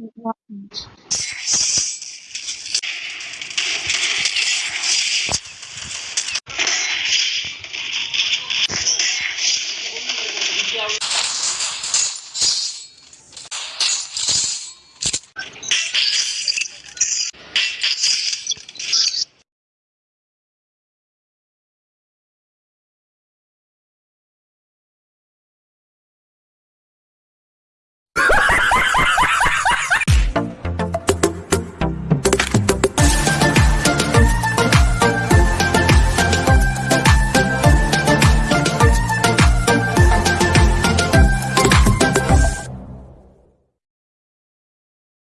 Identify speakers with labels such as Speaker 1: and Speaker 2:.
Speaker 1: It happens.